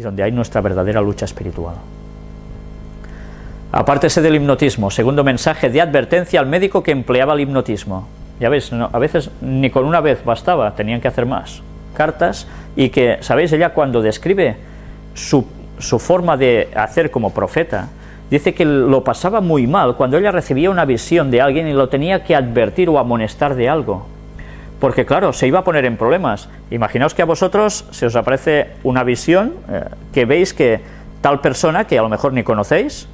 donde hay nuestra verdadera lucha espiritual. Apártese del hipnotismo, segundo mensaje de advertencia al médico que empleaba el hipnotismo. Ya ves, a veces ni con una vez bastaba, tenían que hacer más. Cartas y que, ¿sabéis? Ella cuando describe su, su forma de hacer como profeta, dice que lo pasaba muy mal cuando ella recibía una visión de alguien y lo tenía que advertir o amonestar de algo. Porque claro, se iba a poner en problemas. Imaginaos que a vosotros se os aparece una visión eh, que veis que tal persona, que a lo mejor ni conocéis,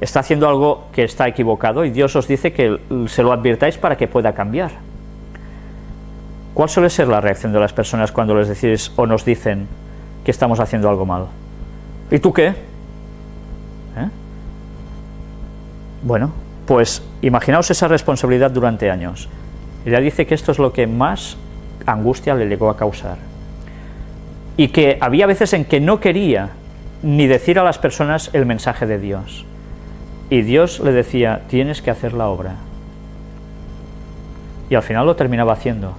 está haciendo algo que está equivocado y Dios os dice que se lo advirtáis para que pueda cambiar. ¿Cuál suele ser la reacción de las personas cuando les decís o nos dicen que estamos haciendo algo mal? ¿Y tú qué? ¿Eh? Bueno, pues imaginaos esa responsabilidad durante años. Ella dice que esto es lo que más angustia le llegó a causar. Y que había veces en que no quería ni decir a las personas el mensaje de Dios. Y Dios le decía, tienes que hacer la obra. Y al final lo terminaba haciendo.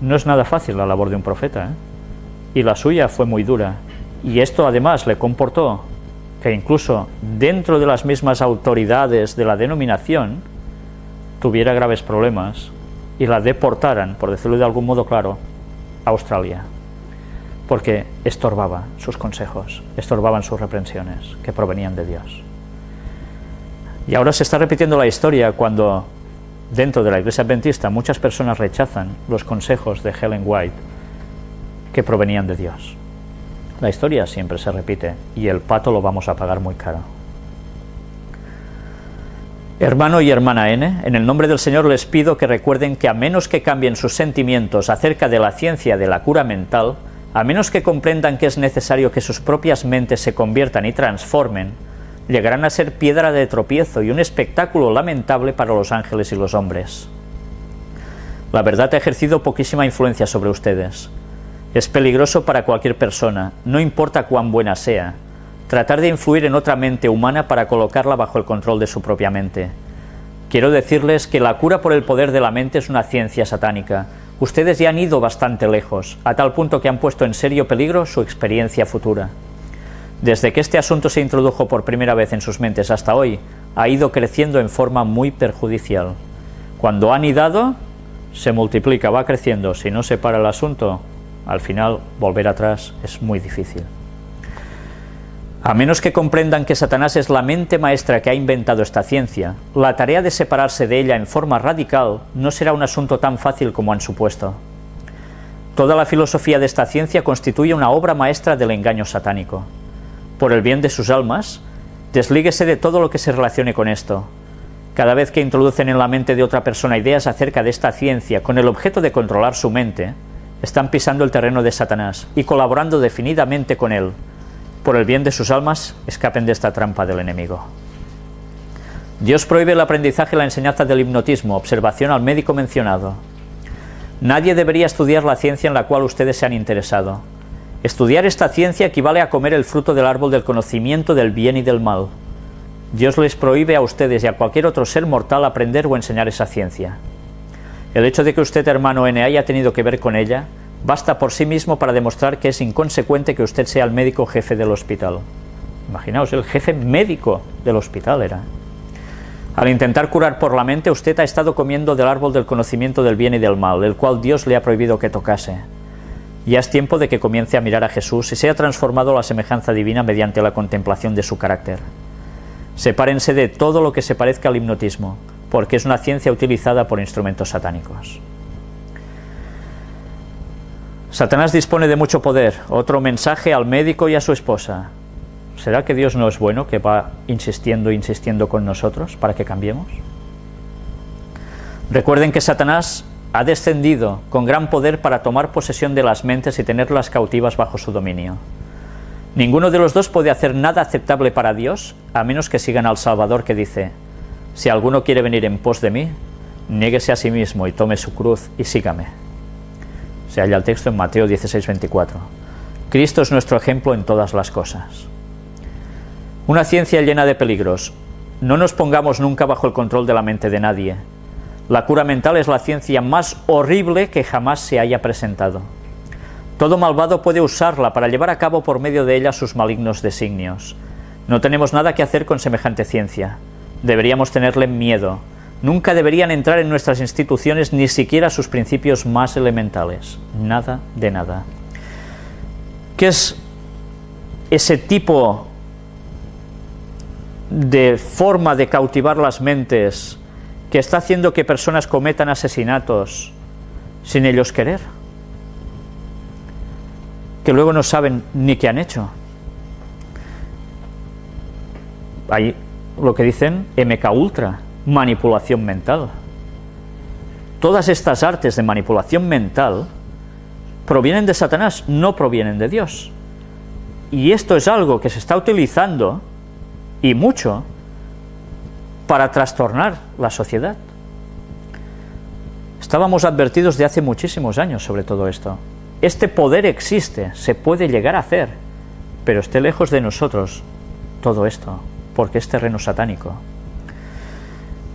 No es nada fácil la labor de un profeta, ¿eh? y la suya fue muy dura. Y esto además le comportó que incluso dentro de las mismas autoridades de la denominación tuviera graves problemas y la deportaran, por decirlo de algún modo claro, a Australia, porque estorbaba sus consejos, estorbaban sus reprensiones que provenían de Dios. Y ahora se está repitiendo la historia cuando dentro de la iglesia adventista muchas personas rechazan los consejos de Helen White que provenían de Dios. La historia siempre se repite y el pato lo vamos a pagar muy caro. Hermano y hermana N, en el nombre del Señor les pido que recuerden que a menos que cambien sus sentimientos acerca de la ciencia de la cura mental, a menos que comprendan que es necesario que sus propias mentes se conviertan y transformen, llegarán a ser piedra de tropiezo y un espectáculo lamentable para los ángeles y los hombres. La verdad ha ejercido poquísima influencia sobre ustedes. Es peligroso para cualquier persona, no importa cuán buena sea, tratar de influir en otra mente humana para colocarla bajo el control de su propia mente. Quiero decirles que la cura por el poder de la mente es una ciencia satánica. Ustedes ya han ido bastante lejos, a tal punto que han puesto en serio peligro su experiencia futura. Desde que este asunto se introdujo por primera vez en sus mentes hasta hoy, ha ido creciendo en forma muy perjudicial. Cuando han idado, se multiplica, va creciendo. Si no se para el asunto, al final volver atrás es muy difícil. A menos que comprendan que Satanás es la mente maestra que ha inventado esta ciencia, la tarea de separarse de ella en forma radical no será un asunto tan fácil como han supuesto. Toda la filosofía de esta ciencia constituye una obra maestra del engaño satánico por el bien de sus almas, deslíguese de todo lo que se relacione con esto. Cada vez que introducen en la mente de otra persona ideas acerca de esta ciencia con el objeto de controlar su mente, están pisando el terreno de Satanás y colaborando definidamente con él. Por el bien de sus almas, escapen de esta trampa del enemigo. Dios prohíbe el aprendizaje y la enseñanza del hipnotismo, observación al médico mencionado. Nadie debería estudiar la ciencia en la cual ustedes se han interesado. Estudiar esta ciencia equivale a comer el fruto del árbol del conocimiento del bien y del mal. Dios les prohíbe a ustedes y a cualquier otro ser mortal aprender o enseñar esa ciencia. El hecho de que usted, hermano N, haya tenido que ver con ella, basta por sí mismo para demostrar que es inconsecuente que usted sea el médico jefe del hospital. Imaginaos, el jefe médico del hospital era. Al intentar curar por la mente, usted ha estado comiendo del árbol del conocimiento del bien y del mal, el cual Dios le ha prohibido que tocase. Ya es tiempo de que comience a mirar a Jesús y sea transformado a la semejanza divina mediante la contemplación de su carácter. Sepárense de todo lo que se parezca al hipnotismo, porque es una ciencia utilizada por instrumentos satánicos. Satanás dispone de mucho poder. Otro mensaje al médico y a su esposa. ¿Será que Dios no es bueno, que va insistiendo, insistiendo con nosotros para que cambiemos? Recuerden que Satanás ha descendido con gran poder para tomar posesión de las mentes y tenerlas cautivas bajo su dominio. Ninguno de los dos puede hacer nada aceptable para Dios, a menos que sigan al Salvador que dice, si alguno quiere venir en pos de mí, niéguese a sí mismo y tome su cruz y sígame. Se halla el texto en Mateo 16, 24. Cristo es nuestro ejemplo en todas las cosas. Una ciencia llena de peligros. No nos pongamos nunca bajo el control de la mente de nadie, la cura mental es la ciencia más horrible que jamás se haya presentado. Todo malvado puede usarla para llevar a cabo por medio de ella sus malignos designios. No tenemos nada que hacer con semejante ciencia. Deberíamos tenerle miedo. Nunca deberían entrar en nuestras instituciones ni siquiera sus principios más elementales. Nada de nada. ¿Qué es ese tipo de forma de cautivar las mentes que está haciendo que personas cometan asesinatos sin ellos querer? Que luego no saben ni qué han hecho. Hay lo que dicen MK Ultra, manipulación mental. Todas estas artes de manipulación mental provienen de Satanás, no provienen de Dios. Y esto es algo que se está utilizando, y mucho, para trastornar la sociedad. Estábamos advertidos de hace muchísimos años sobre todo esto. Este poder existe, se puede llegar a hacer, pero esté lejos de nosotros todo esto, porque es terreno satánico.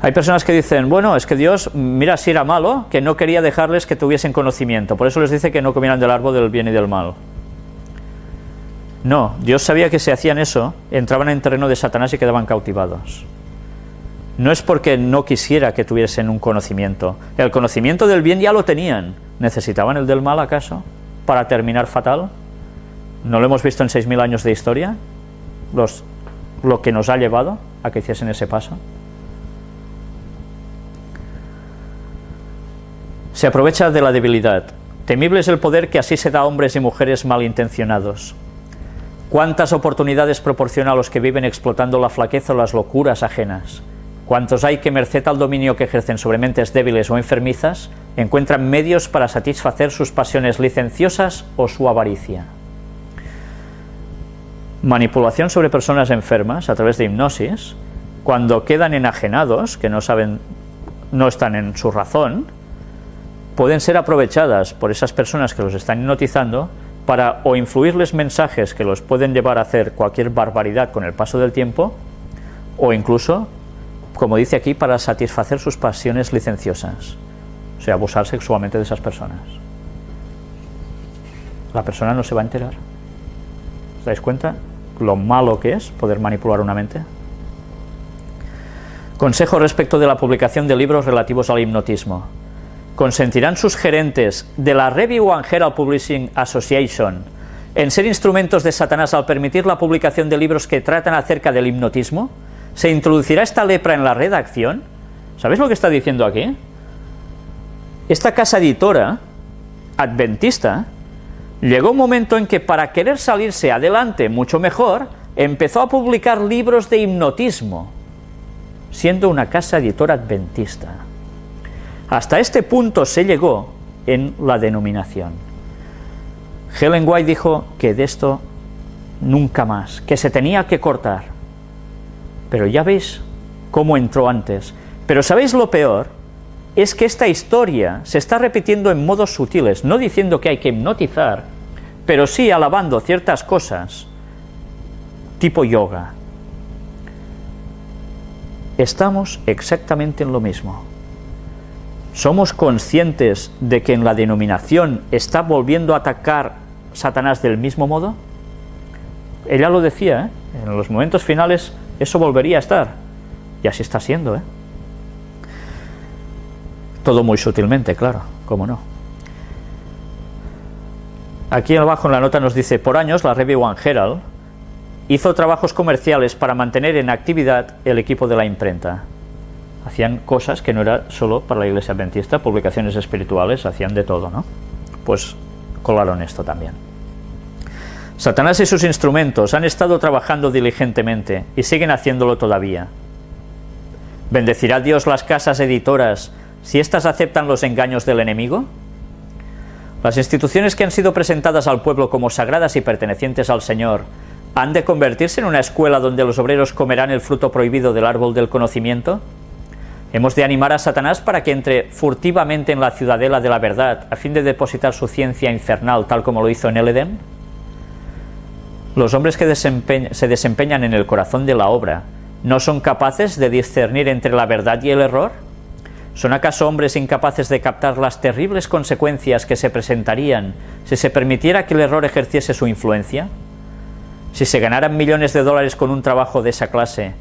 Hay personas que dicen, bueno, es que Dios, mira si era malo, que no quería dejarles que tuviesen conocimiento, por eso les dice que no comieran del árbol del bien y del mal. No, Dios sabía que si hacían eso, entraban en terreno de Satanás y quedaban cautivados. No es porque no quisiera que tuviesen un conocimiento. El conocimiento del bien ya lo tenían. ¿Necesitaban el del mal acaso para terminar fatal? ¿No lo hemos visto en 6.000 años de historia? Lo que nos ha llevado a que hiciesen ese paso. Se aprovecha de la debilidad. Temible es el poder que así se da a hombres y mujeres malintencionados. ¿Cuántas oportunidades proporciona a los que viven explotando la flaqueza o las locuras ajenas? ¿Cuántos hay que, merced al dominio que ejercen sobre mentes débiles o enfermizas, encuentran medios para satisfacer sus pasiones licenciosas o su avaricia? Manipulación sobre personas enfermas a través de hipnosis, cuando quedan enajenados, que no saben, no están en su razón, pueden ser aprovechadas por esas personas que los están hipnotizando para o influirles mensajes que los pueden llevar a hacer cualquier barbaridad con el paso del tiempo o incluso, como dice aquí, para satisfacer sus pasiones licenciosas, o sea, abusar sexualmente de esas personas. La persona no se va a enterar. ¿Os dais cuenta lo malo que es poder manipular una mente? Consejo respecto de la publicación de libros relativos al hipnotismo consentirán sus gerentes de la Review and Herald Publishing Association en ser instrumentos de Satanás al permitir la publicación de libros que tratan acerca del hipnotismo? ¿Se introducirá esta lepra en la redacción? ¿Sabéis lo que está diciendo aquí? Esta casa editora, adventista, llegó un momento en que para querer salirse adelante mucho mejor, empezó a publicar libros de hipnotismo, siendo una casa editora adventista. Hasta este punto se llegó en la denominación. Helen White dijo que de esto nunca más, que se tenía que cortar. Pero ya veis cómo entró antes. Pero ¿sabéis lo peor? Es que esta historia se está repitiendo en modos sutiles, no diciendo que hay que hipnotizar, pero sí alabando ciertas cosas, tipo yoga. Estamos exactamente en lo mismo. ¿Somos conscientes de que en la denominación está volviendo a atacar Satanás del mismo modo? Ella lo decía, ¿eh? en los momentos finales eso volvería a estar. Y así está siendo. ¿eh? Todo muy sutilmente, claro, cómo no. Aquí abajo en la nota nos dice, por años la Review One Herald hizo trabajos comerciales para mantener en actividad el equipo de la imprenta hacían cosas que no era solo para la iglesia adventista, publicaciones espirituales, hacían de todo, ¿no? Pues colaron esto también. Satanás y sus instrumentos han estado trabajando diligentemente y siguen haciéndolo todavía. ¿Bendecirá Dios las casas editoras si éstas aceptan los engaños del enemigo? Las instituciones que han sido presentadas al pueblo como sagradas y pertenecientes al Señor ¿Han de convertirse en una escuela donde los obreros comerán el fruto prohibido del árbol del conocimiento? Hemos de animar a Satanás para que entre furtivamente en la ciudadela de la verdad a fin de depositar su ciencia infernal tal como lo hizo en el Edén. Los hombres que se desempeñan en el corazón de la obra no son capaces de discernir entre la verdad y el error. ¿Son acaso hombres incapaces de captar las terribles consecuencias que se presentarían si se permitiera que el error ejerciese su influencia? Si se ganaran millones de dólares con un trabajo de esa clase,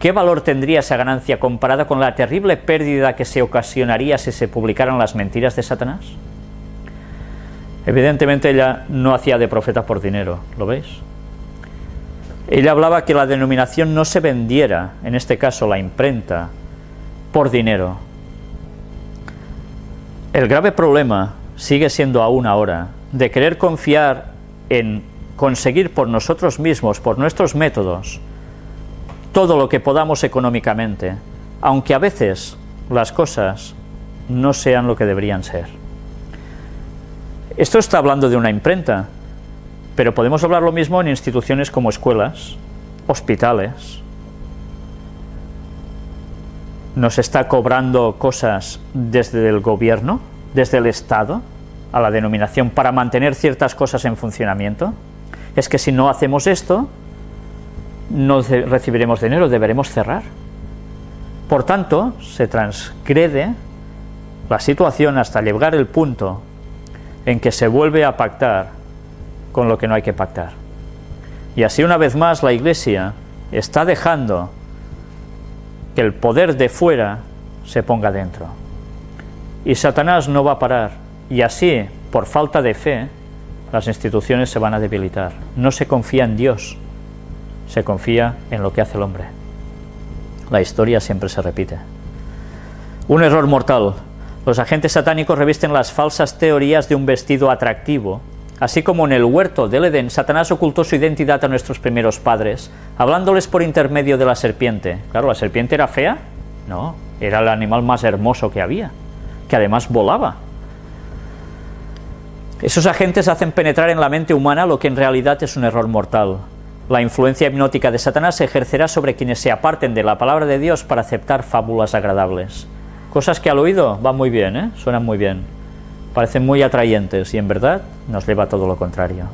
¿qué valor tendría esa ganancia comparada con la terrible pérdida que se ocasionaría si se publicaran las mentiras de Satanás? Evidentemente ella no hacía de profeta por dinero, ¿lo veis? Ella hablaba que la denominación no se vendiera, en este caso la imprenta, por dinero, el grave problema sigue siendo aún ahora de querer confiar en conseguir por nosotros mismos, por nuestros métodos, todo lo que podamos económicamente, aunque a veces las cosas no sean lo que deberían ser. Esto está hablando de una imprenta, pero podemos hablar lo mismo en instituciones como escuelas, hospitales, nos está cobrando cosas desde el gobierno, desde el Estado, a la denominación para mantener ciertas cosas en funcionamiento, es que si no hacemos esto, no recibiremos dinero, deberemos cerrar. Por tanto, se transgrede la situación hasta llegar el punto en que se vuelve a pactar con lo que no hay que pactar. Y así una vez más la Iglesia está dejando que el poder de fuera se ponga dentro. Y Satanás no va a parar. Y así, por falta de fe, las instituciones se van a debilitar. No se confía en Dios, se confía en lo que hace el hombre. La historia siempre se repite. Un error mortal. Los agentes satánicos revisten las falsas teorías de un vestido atractivo Así como en el huerto del Edén, Satanás ocultó su identidad a nuestros primeros padres, hablándoles por intermedio de la serpiente. Claro, ¿la serpiente era fea? No, era el animal más hermoso que había, que además volaba. Esos agentes hacen penetrar en la mente humana lo que en realidad es un error mortal. La influencia hipnótica de Satanás se ejercerá sobre quienes se aparten de la palabra de Dios para aceptar fábulas agradables. Cosas que al oído van muy bien, ¿eh? suenan muy bien parecen muy atrayentes y en verdad nos lleva todo lo contrario.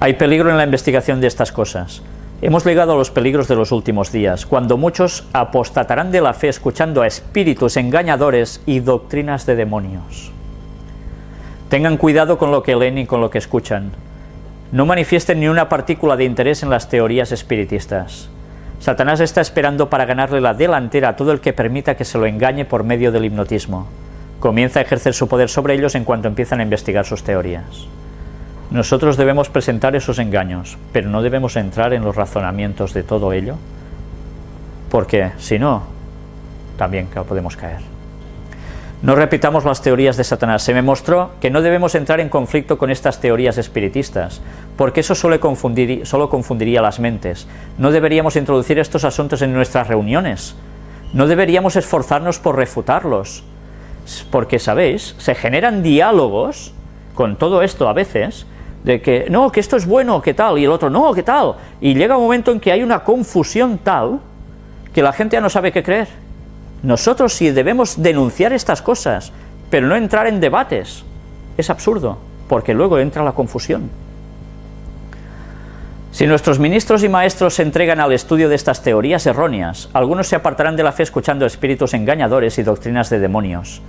Hay peligro en la investigación de estas cosas. Hemos llegado a los peligros de los últimos días, cuando muchos apostatarán de la fe escuchando a espíritus engañadores y doctrinas de demonios. Tengan cuidado con lo que leen y con lo que escuchan. No manifiesten ni una partícula de interés en las teorías espiritistas. Satanás está esperando para ganarle la delantera a todo el que permita que se lo engañe por medio del hipnotismo comienza a ejercer su poder sobre ellos en cuanto empiezan a investigar sus teorías. Nosotros debemos presentar esos engaños, pero no debemos entrar en los razonamientos de todo ello, porque si no, también podemos caer. No repitamos las teorías de Satanás. Se me mostró que no debemos entrar en conflicto con estas teorías espiritistas, porque eso solo, confundir, solo confundiría las mentes. No deberíamos introducir estos asuntos en nuestras reuniones. No deberíamos esforzarnos por refutarlos porque, ¿sabéis? Se generan diálogos con todo esto a veces, de que, no, que esto es bueno, que tal, y el otro, no, que tal, y llega un momento en que hay una confusión tal que la gente ya no sabe qué creer. Nosotros sí debemos denunciar estas cosas, pero no entrar en debates. Es absurdo, porque luego entra la confusión. Si nuestros ministros y maestros se entregan al estudio de estas teorías erróneas, algunos se apartarán de la fe escuchando espíritus engañadores y doctrinas de demonios.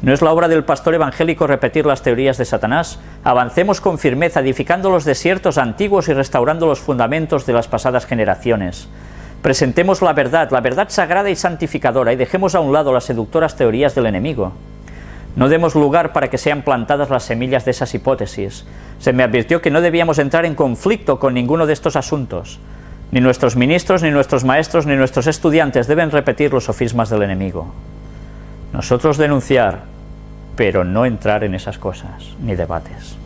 No es la obra del pastor evangélico repetir las teorías de Satanás. Avancemos con firmeza, edificando los desiertos antiguos y restaurando los fundamentos de las pasadas generaciones. Presentemos la verdad, la verdad sagrada y santificadora, y dejemos a un lado las seductoras teorías del enemigo. No demos lugar para que sean plantadas las semillas de esas hipótesis. Se me advirtió que no debíamos entrar en conflicto con ninguno de estos asuntos. Ni nuestros ministros, ni nuestros maestros, ni nuestros estudiantes deben repetir los sofismas del enemigo. Nosotros denunciar, pero no entrar en esas cosas, ni debates.